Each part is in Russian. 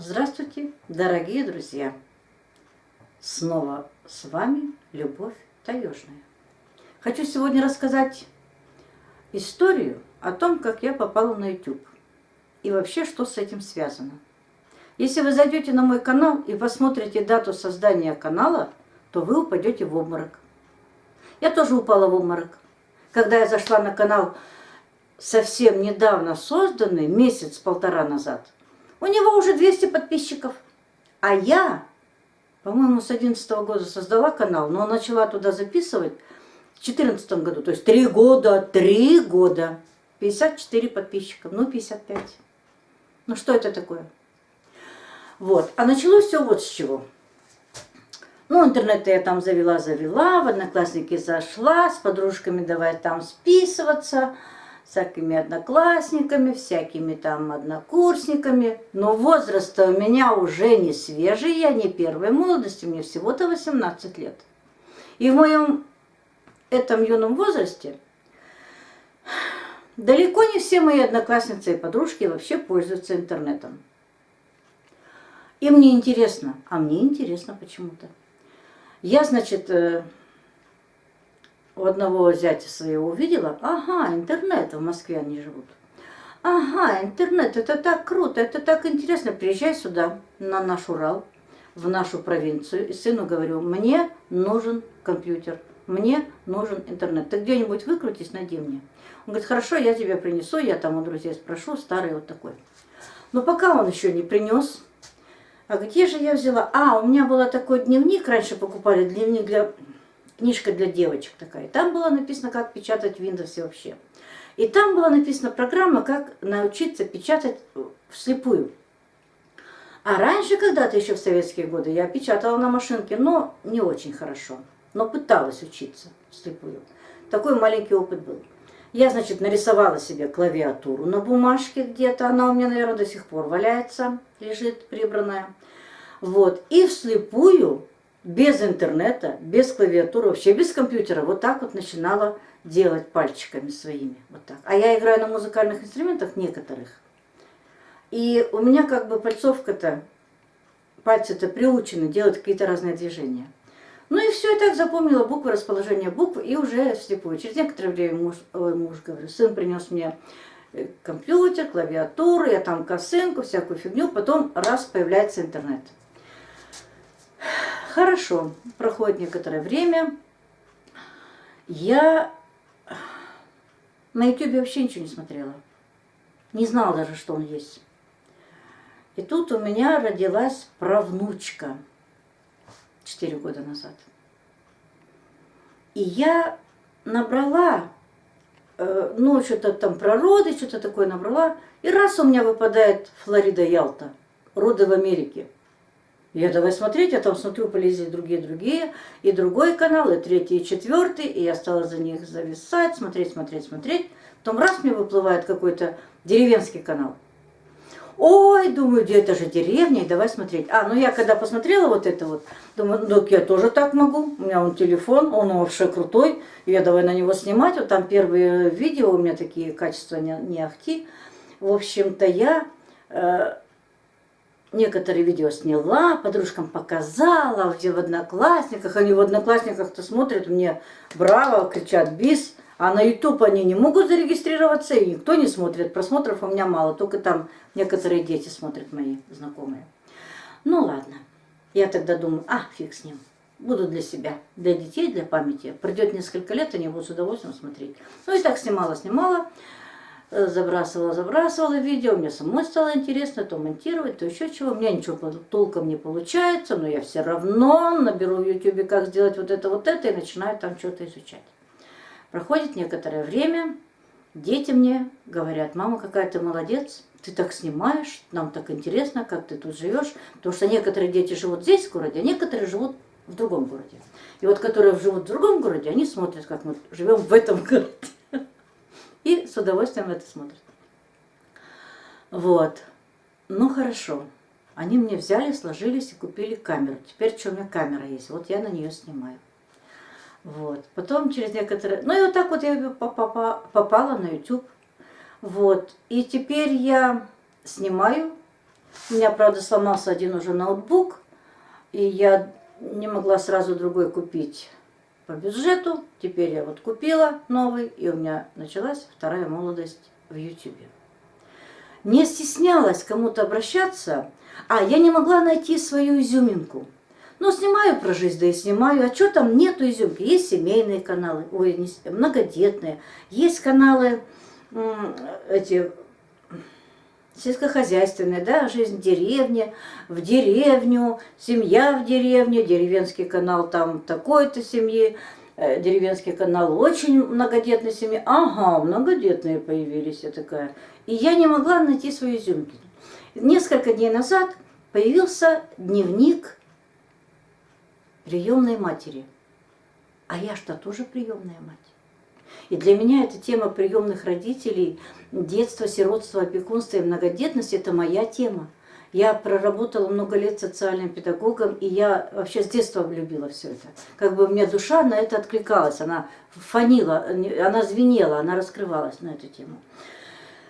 Здравствуйте, дорогие друзья! Снова с вами Любовь Таежная. Хочу сегодня рассказать историю о том, как я попала на YouTube и вообще, что с этим связано. Если вы зайдете на мой канал и посмотрите дату создания канала, то вы упадете в обморок. Я тоже упала в обморок. Когда я зашла на канал совсем недавно созданный, месяц-полтора назад – у него уже 200 подписчиков. А я, по-моему, с 11 -го года создала канал, но начала туда записывать в 2014 году. То есть три года, три года. 54 подписчиков, ну 55. Ну что это такое? Вот. А началось все вот с чего. Ну, интернет я там завела-завела, в Одноклассники зашла, с подружками давай там списываться всякими одноклассниками, всякими там однокурсниками. Но возраст у меня уже не свежий, я не первой молодости, мне всего-то 18 лет. И в моем этом юном возрасте далеко не все мои одноклассницы и подружки вообще пользуются интернетом. Им не интересно, а мне интересно почему-то. Я, значит, э, у одного зятя своего увидела, ага, интернет, в Москве они живут. Ага, интернет, это так круто, это так интересно, приезжай сюда, на наш Урал, в нашу провинцию. И сыну говорю, мне нужен компьютер, мне нужен интернет. Ты где-нибудь выкрутись, найди мне. Он говорит, хорошо, я тебе принесу, я там у друзей спрошу, старый вот такой. Но пока он еще не принес, а где же я взяла? А, у меня был такой дневник, раньше покупали дневник для книжка для девочек такая. Там было написано, как печатать в Windows вообще. И там была написана программа, как научиться печатать вслепую. А раньше, когда-то еще в советские годы, я печатала на машинке, но не очень хорошо. Но пыталась учиться вслепую. Такой маленький опыт был. Я, значит, нарисовала себе клавиатуру на бумажке где-то. Она у меня, наверное, до сих пор валяется, лежит прибранная. Вот. И вслепую без интернета, без клавиатуры, вообще без компьютера, вот так вот начинала делать пальчиками своими. Вот так. А я играю на музыкальных инструментах некоторых. И у меня как бы пальцовка-то, пальцы-то приучены делать какие-то разные движения. Ну и все, я так запомнила буквы, расположение букв, и уже вслепую. Через некоторое время муж, ой, муж говорю, сын принес мне э, компьютер, клавиатуру, я там косынку, всякую фигню, потом раз появляется интернет. Хорошо, проходит некоторое время. Я на ютубе вообще ничего не смотрела. Не знала даже, что он есть. И тут у меня родилась правнучка 4 года назад. И я набрала, э, ну, что-то там про роды, что-то такое набрала. И раз у меня выпадает Флорида Ялта, роды в Америке. Я давай смотреть, я там смотрю, полезли другие-другие, и другой канал, и третий, и четвертый, и я стала за них зависать, смотреть, смотреть, смотреть. Потом раз мне выплывает какой-то деревенский канал. Ой, думаю, где это же деревня, давай смотреть. А, ну я когда посмотрела вот это вот, думаю, ну я тоже так могу. У меня он телефон, он вообще крутой, я давай на него снимать. Вот там первые видео у меня такие качества не, не ахти. В общем-то, я... Э, Некоторые видео сняла, подружкам показала, где в одноклассниках. Они в одноклассниках-то смотрят, мне браво, кричат бис. А на YouTube они не могут зарегистрироваться, и никто не смотрит. Просмотров у меня мало, только там некоторые дети смотрят мои знакомые. Ну ладно, я тогда думаю, а, фиг с ним. Буду для себя, для детей, для памяти. Придет несколько лет, они будут с удовольствием смотреть. Ну и так снимала, снимала. Э, забрасывала, забрасывала видео, мне самой стало интересно то монтировать, то еще чего. У меня ничего толком не получается, но я все равно наберу в YouTube, как сделать вот это, вот это, и начинаю там что-то изучать. Проходит некоторое время, дети мне говорят, мама, какая ты молодец, ты так снимаешь, нам так интересно, как ты тут живешь. Потому что некоторые дети живут здесь, в городе, а некоторые живут в другом городе. И вот которые живут в другом городе, они смотрят, как мы живем в этом городе и с удовольствием это смотрят. Вот. Ну хорошо. Они мне взяли, сложились и купили камеру. Теперь что у меня камера есть? Вот я на нее снимаю. Вот. Потом через некоторое... Ну и вот так вот я попала на YouTube. Вот. И теперь я снимаю У меня, правда, сломался один уже ноутбук, и я не могла сразу другой купить по бюджету. Теперь я вот купила новый, и у меня началась вторая молодость в YouTube. Не стеснялась кому-то обращаться, а я не могла найти свою изюминку. Но снимаю про жизнь, да и снимаю. А что там нету изюмки? Есть семейные каналы, ой, не, многодетные. Есть каналы эти сельскохозяйственные, да, жизнь в деревне, в деревню, семья в деревне, деревенский канал там такой-то семьи, э, деревенский канал очень многодетной семьи. Ага, многодетные появились, я такая. И я не могла найти свои изюмки. Несколько дней назад появился дневник приемной матери. А я что, тоже приемная мать? И для меня эта тема приемных родителей, детства, сиротства, опекунства и многодетности – это моя тема. Я проработала много лет социальным педагогом, и я вообще с детства влюбила все это. Как бы у меня душа на это откликалась, она фанила, она звенела, она раскрывалась на эту тему.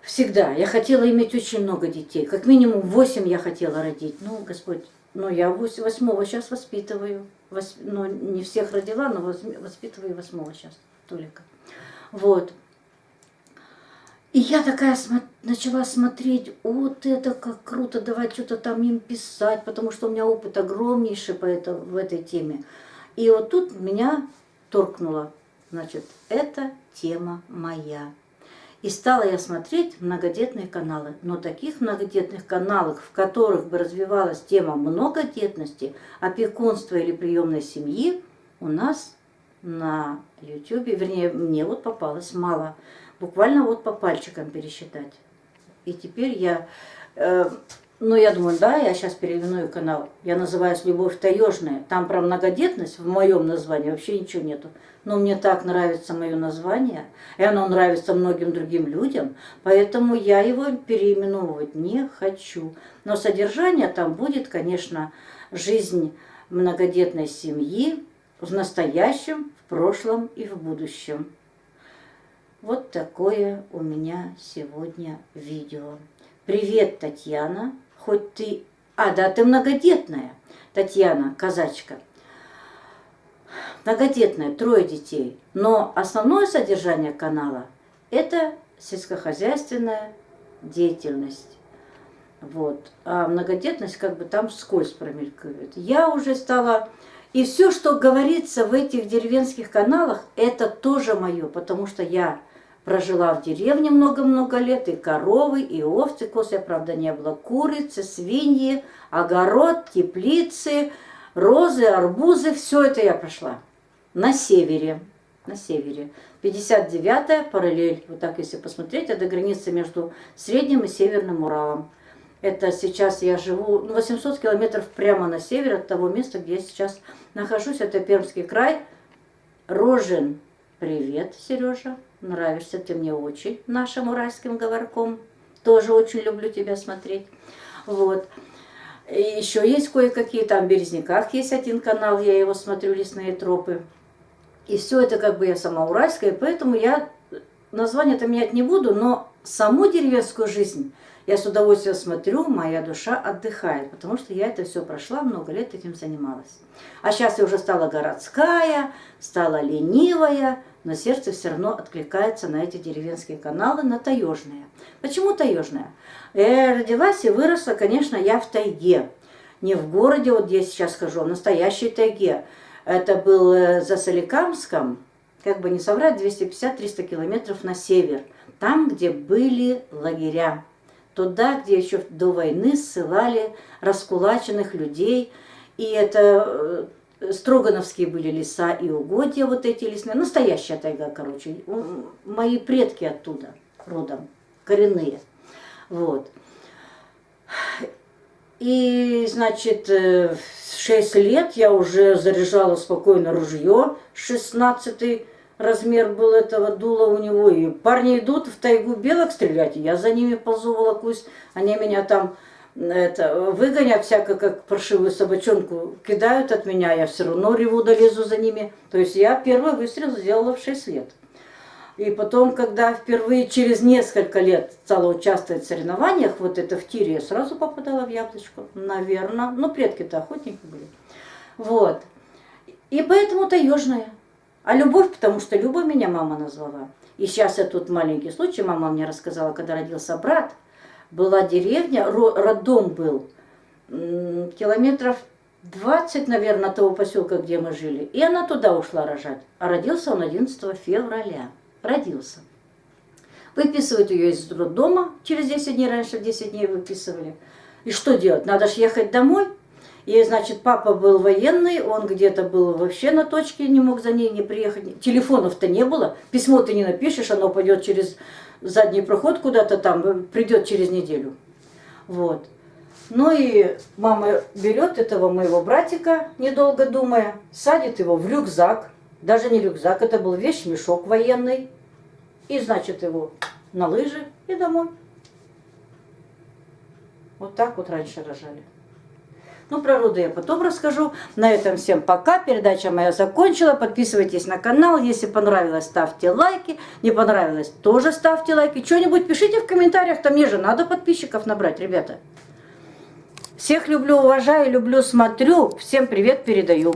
Всегда. Я хотела иметь очень много детей. Как минимум восемь я хотела родить. Ну, Господь, ну я восьмого сейчас воспитываю. Вос, ну, не всех родила, но воспитываю восьмого сейчас только. Вот. И я такая смо начала смотреть, вот это как круто, давать что-то там им писать, потому что у меня опыт огромнейший по это, в этой теме. И вот тут меня торкнуло, значит, это тема моя. И стала я смотреть многодетные каналы. Но таких многодетных каналов, в которых бы развивалась тема многодетности, опекунства или приемной семьи, у нас на YouTube, вернее, мне вот попалось мало. Буквально вот по пальчикам пересчитать. И теперь я, э, ну я думаю, да, я сейчас переименую канал. Я называюсь «Любовь таежная». Там про многодетность в моем названии вообще ничего нету. Но мне так нравится мое название, и оно нравится многим другим людям, поэтому я его переименовывать не хочу. Но содержание там будет, конечно, жизнь многодетной семьи, в настоящем, в прошлом и в будущем. Вот такое у меня сегодня видео. Привет, Татьяна. Хоть ты... А, да, ты многодетная. Татьяна, казачка. Многодетная, трое детей. Но основное содержание канала – это сельскохозяйственная деятельность. Вот. А многодетность как бы там скользь промелькивает. Я уже стала и все, что говорится в этих деревенских каналах, это тоже мое, потому что я прожила в деревне много-много лет, и коровы, и овцы, косы, правда, не было, курицы, свиньи, огород, теплицы, розы, арбузы, все это я прошла на севере, на севере. 59-я параллель, вот так если посмотреть, это граница между Средним и Северным Уралом. Это сейчас я живу ну, 800 километров прямо на север от того места, где я сейчас нахожусь. Это Пермский край. Рожен. Привет, Сережа. Нравишься ты мне очень нашим уральским говорком. Тоже очень люблю тебя смотреть. Вот. И еще есть кое-какие, там в Березняках есть один канал, я его смотрю, лесные тропы. И все это как бы я сама уральская, поэтому я название-то менять не буду, но саму деревенскую жизнь я с удовольствием смотрю, моя душа отдыхает, потому что я это все прошла, много лет этим занималась. А сейчас я уже стала городская, стала ленивая, но сердце все равно откликается на эти деревенские каналы, на таежные. Почему таежная? Я родилась и выросла, конечно, я в тайге. Не в городе, вот я сейчас хожу, а в настоящей тайге. Это был э, за Соликамском, как бы не соврать, 250-300 километров на север. Там, где были лагеря туда, где еще до войны ссылали раскулаченных людей. И это э, Строгановские были леса и угодья, вот эти лесные. Настоящая тайга, короче. Мои предки оттуда родом, коренные. Вот. И, значит, в 6 лет я уже заряжала спокойно ружье, 16 размер был этого дула у него. И парни идут в тайгу белок стрелять, я за ними ползу, волокусь. Они меня там это, выгонят всяко, как паршивую собачонку, кидают от меня, я все равно реву, долезу за ними. То есть я первый выстрел сделала в 6 лет. И потом, когда впервые через несколько лет стала участвовать в соревнованиях, вот это в тире, я сразу попадала в яблочко. Наверное. Ну, предки-то охотники были. Вот. И поэтому таежная. А любовь, потому что Люба меня мама назвала. И сейчас я тут маленький случай, мама мне рассказала, когда родился брат, была деревня, роддом был, километров 20, наверное, того поселка, где мы жили. И она туда ушла рожать. А родился он 11 февраля. Родился. Выписывают ее из роддома, через 10 дней, раньше в 10 дней выписывали. И что делать? Надо же ехать домой. И, значит, папа был военный, он где-то был вообще на точке, не мог за ней не приехать. Телефонов-то не было, письмо ты не напишешь, оно пойдет через задний проход куда-то там, придет через неделю. Вот. Ну и мама берет этого моего братика, недолго думая, садит его в рюкзак, даже не рюкзак, это был вещь-мешок военный, и, значит, его на лыжи и домой. Вот так вот раньше рожали. Ну, про роды я потом расскажу. На этом всем пока. Передача моя закончила. Подписывайтесь на канал. Если понравилось, ставьте лайки. Не понравилось, тоже ставьте лайки. Что-нибудь пишите в комментариях. Там мне же надо подписчиков набрать, ребята. Всех люблю, уважаю, люблю, смотрю. Всем привет передаю.